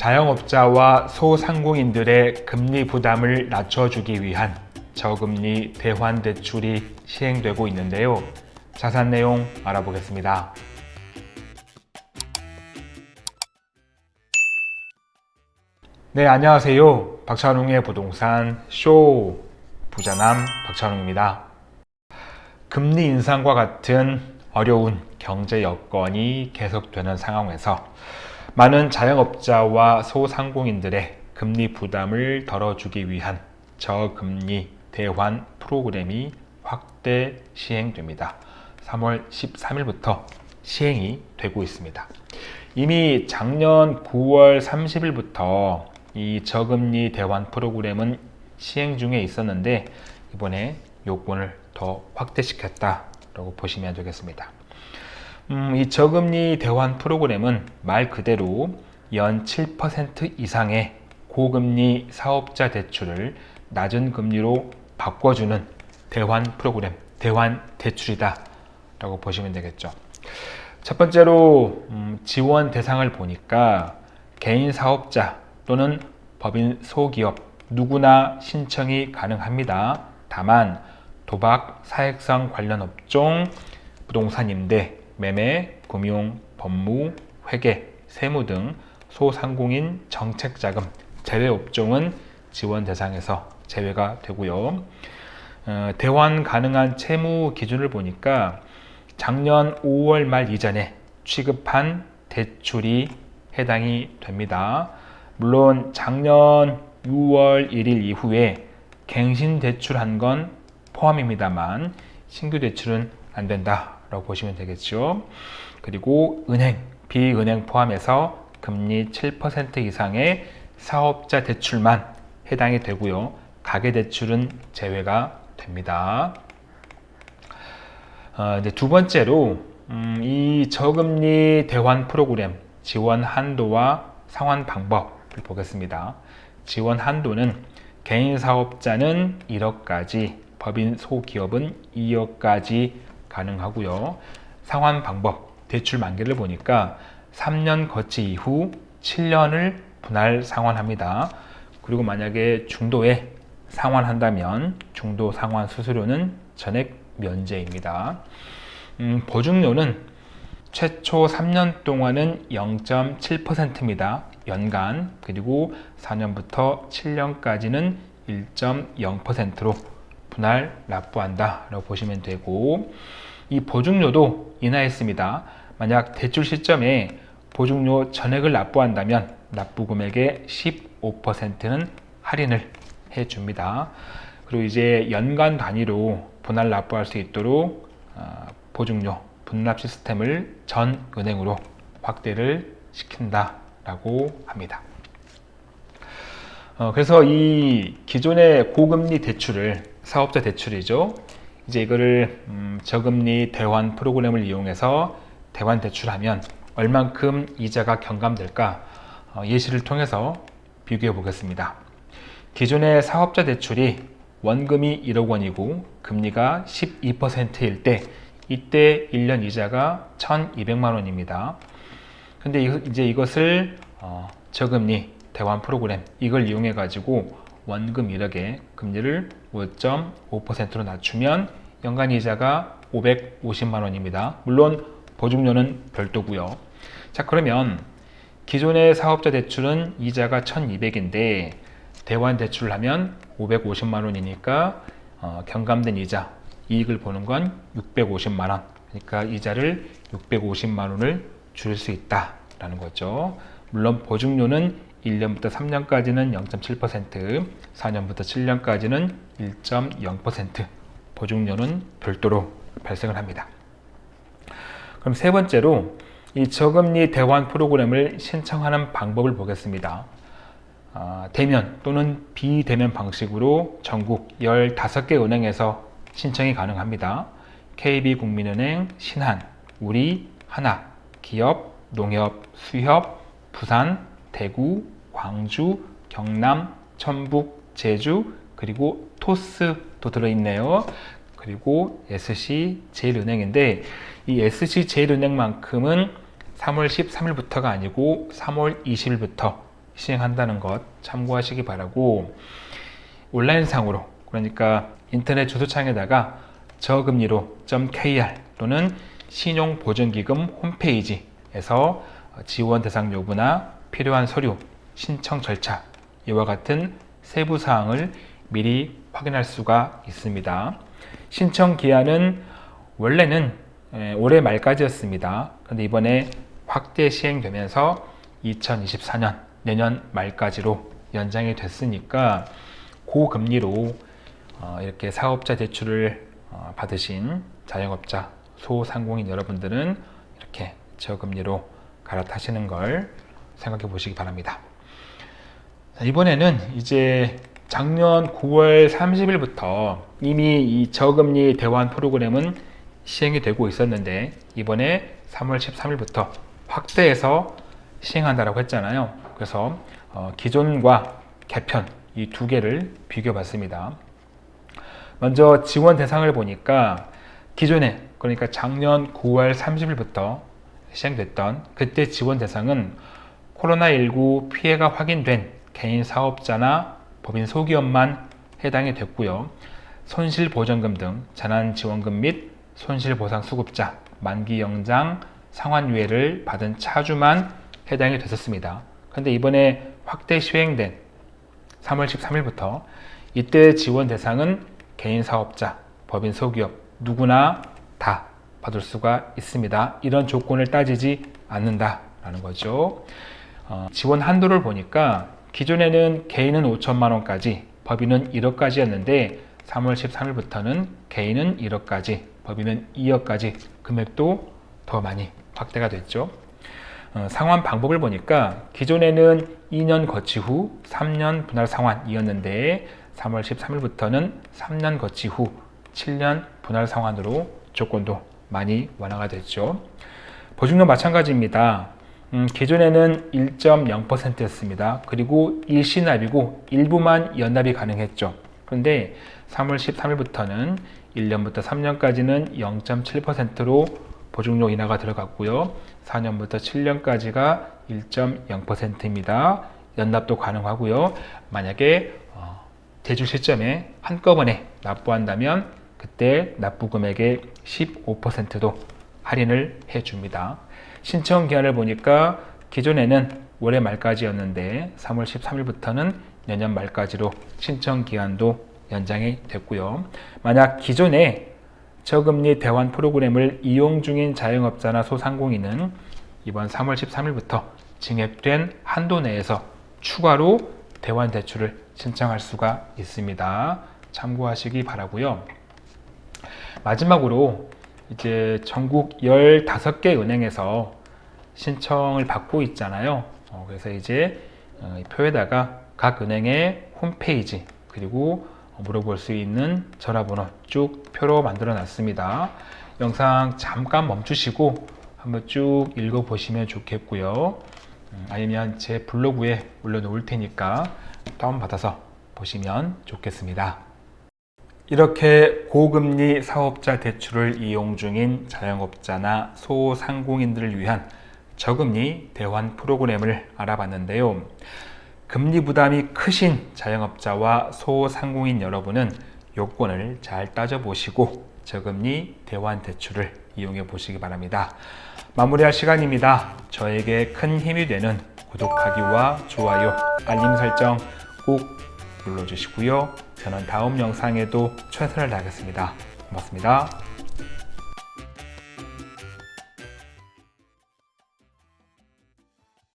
자영업자와 소상공인들의 금리 부담을 낮춰주기 위한 저금리 대환 대출이 시행되고 있는데요. 자산 내용 알아보겠습니다. 네, 안녕하세요. 박찬웅의 부동산 쇼 부자남 박찬웅입니다. 금리 인상과 같은 어려운 경제 여건이 계속되는 상황에서 많은 자영업자와 소상공인들의 금리 부담을 덜어주기 위한 저금리 대환 프로그램이 확대 시행됩니다. 3월 13일부터 시행이 되고 있습니다. 이미 작년 9월 30일부터 이 저금리 대환 프로그램은 시행 중에 있었는데 이번에 요건을 더 확대시켰다라고 보시면 되겠습니다. 음, 이 저금리 대환 프로그램은 말 그대로 연 7% 이상의 고금리 사업자 대출을 낮은 금리로 바꿔주는 대환 프로그램, 대환 대출이다 라고 보시면 되겠죠. 첫 번째로 음, 지원 대상을 보니까 개인 사업자 또는 법인 소기업 누구나 신청이 가능합니다. 다만 도박, 사액성 관련 업종, 부동산 임대, 매매, 금융, 법무, 회계, 세무 등 소상공인 정책자금 제외 업종은 지원 대상에서 제외가 되고요. 어, 대환 가능한 채무 기준을 보니까 작년 5월 말 이전에 취급한 대출이 해당이 됩니다. 물론 작년 6월 1일 이후에 갱신 대출한 건 포함입니다만 신규 대출은 안 된다 라고 보시면 되겠죠. 그리고 은행, 비은행 포함해서 금리 7% 이상의 사업자 대출만 해당이 되고요. 가계 대출은 제외가 됩니다. 어, 이제 두 번째로 음, 이 저금리 대환 프로그램 지원 한도와 상환 방법을 보겠습니다. 지원 한도는 개인 사업자는 1억까지, 법인 소기업은 2억까지 가능하고요. 상환 방법, 대출 만기를 보니까 3년 거치 이후 7년을 분할 상환합니다. 그리고 만약에 중도에 상환한다면 중도 상환 수수료는 전액 면제입니다. 음, 보증료는 최초 3년 동안은 0.7%입니다. 연간 그리고 4년부터 7년까지는 1.0%로 분할 납부한다 라고 보시면 되고 이 보증료도 인하했습니다. 만약 대출 시점에 보증료 전액을 납부한다면 납부 금액의 15%는 할인을 해줍니다. 그리고 이제 연간 단위로 분할 납부할 수 있도록 어, 보증료 분납 시스템을 전 은행으로 확대를 시킨다 라고 합니다. 어, 그래서 이 기존의 고금리 대출을 사업자 대출이죠. 이제 이거를 음, 저금리 대환 프로그램을 이용해서 대환 대출하면 얼만큼 이자가 경감될까 어, 예시를 통해서 비교해 보겠습니다. 기존의 사업자 대출이 원금이 1억 원이고 금리가 12%일 때 이때 1년 이자가 1200만 원입니다. 근데 이제 이것을 어, 저금리 대환 프로그램 이걸 이용해 가지고 원금 1억에 금리를 5.5%로 낮추면 연간 이자가 550만 원입니다. 물론 보증료는 별도고요. 자 그러면 기존의 사업자 대출은 이자가 1200인데 대환 대출을 하면 550만 원이니까 어, 경감된 이자 이익을 보는 건 650만 원 그러니까 이자를 650만 원을 줄수 있다라는 거죠 물론 보증료는 1년부터 3년까지는 0.7% 4년부터 7년까지는 1.0% 보증료는 별도로 발생을 합니다 그럼 세 번째로 이 저금리 대환 프로그램을 신청하는 방법을 보겠습니다 아, 대면 또는 비대면 방식으로 전국 15개 은행에서 신청이 가능합니다. KB국민은행, 신한, 우리, 하나, 기업, 농협, 수협, 부산, 대구, 광주, 경남, 천북, 제주, 그리고 토스도 들어있네요. 그리고 SC 제일은행인데 이 SC 제일은행만큼은 3월 13일부터가 아니고 3월 20일부터 시행한다는 것 참고하시기 바라고 온라인상으로 그러니까 인터넷 주소창에다가 저금리로 .kr 또는 신용보증기금 홈페이지에서 지원 대상 여부나 필요한 서류, 신청 절차 이와 같은 세부 사항을 미리 확인할 수가 있습니다. 신청 기한은 원래는 에, 올해 말까지였습니다. 그런데 이번에 확대 시행되면서 2024년 내년 말까지로 연장이 됐으니까 고금리로 어, 이렇게 사업자 대출을 어, 받으신 자영업자, 소상공인 여러분들은 이렇게 저금리로 갈아타시는 걸 생각해 보시기 바랍니다. 자, 이번에는 이제 작년 9월 30일부터 이미 이 저금리 대환 프로그램은 시행이 되고 있었는데 이번에 3월 13일부터 확대해서 시행한다라고 했잖아요. 그래서 어, 기존과 개편 이 두 개를 비교해 봤습니다. 먼저 지원 대상을 보니까 기존에 그러니까 작년 9월 30일부터 시행됐던 그때 지원 대상은 코로나19 피해가 확인된 개인 사업자나 법인 소기업만 해당이 됐고요. 손실보전금 등 재난지원금 및 손실보상수급자, 만기영장, 상환유예를 받은 차주만 해당이 됐었습니다. 그런데 이번에 확대 시행된 3월 13일부터 이때 지원 대상은 개인 사업자, 법인 소기업 누구나 다 받을 수가 있습니다. 이런 조건을 따지지 않는다라는 거죠. 어, 지원 한도를 보니까 기존에는 개인은 5천만 원까지, 법인은 1억까지였는데 3월 13일부터는 개인은 1억까지, 법인은 2억까지 금액도 더 많이 확대가 됐죠. 어, 상환 방법을 보니까 기존에는 2년 거치 후 3년 분할 상환이었는데 3월 13일부터는 3년 거치 후 7년 분할 상환으로 조건도 많이 완화가 됐죠. 보증료 마찬가지입니다. 음, 기존에는 1.0%였습니다. 그리고 일시납이고 일부만 연납이 가능했죠. 그런데 3월 13일부터는 1년부터 3년까지는 0.7%로 보증료 인하가 들어갔고요. 4년부터 7년까지가 1.0%입니다. 연납도 가능하고요. 만약에 어, 대출 시점에 한꺼번에 납부한다면 그때 납부 금액의 15%도 할인을 해줍니다. 신청 기한을 보니까 기존에는 올해 말까지였는데 3월 13일부터는 내년 말까지로 신청 기한도 연장이 됐고요. 만약 기존에 저금리 대환 프로그램을 이용 중인 자영업자나 소상공인은 이번 3월 13일부터 증액된 한도 내에서 추가로 대환 대출을 신청할 수가 있습니다. 참고하시기 바라고요. 마지막으로 이제 전국 15개 은행에서 신청을 받고 있잖아요. 어, 그래서 이제 어, 표에다가 각 은행의 홈페이지 그리고 물어볼 수 있는 전화번호 쭉 표로 만들어 놨습니다. 영상 잠깐 멈추시고 한번 쭉 읽어 보시면 좋겠고요. 음, 아니면 제 블로그에 올려놓을 테니까 다운받아서 보시면 좋겠습니다. 이렇게 고금리 사업자 대출을 이용 중인 자영업자나 소상공인들을 위한 저금리 대환 프로그램을 알아봤는데요. 금리 부담이 크신 자영업자와 소상공인 여러분은 요건을 잘 따져보시고 저금리 대환 대출을 이용해 보시기 바랍니다. 마무리할 시간입니다. 저에게 큰 힘이 되는 구독하기와 좋아요, 알림 설정 꼭 눌러주시고요. 저는 다음 영상에도 최선을 다하겠습니다. 고맙습니다.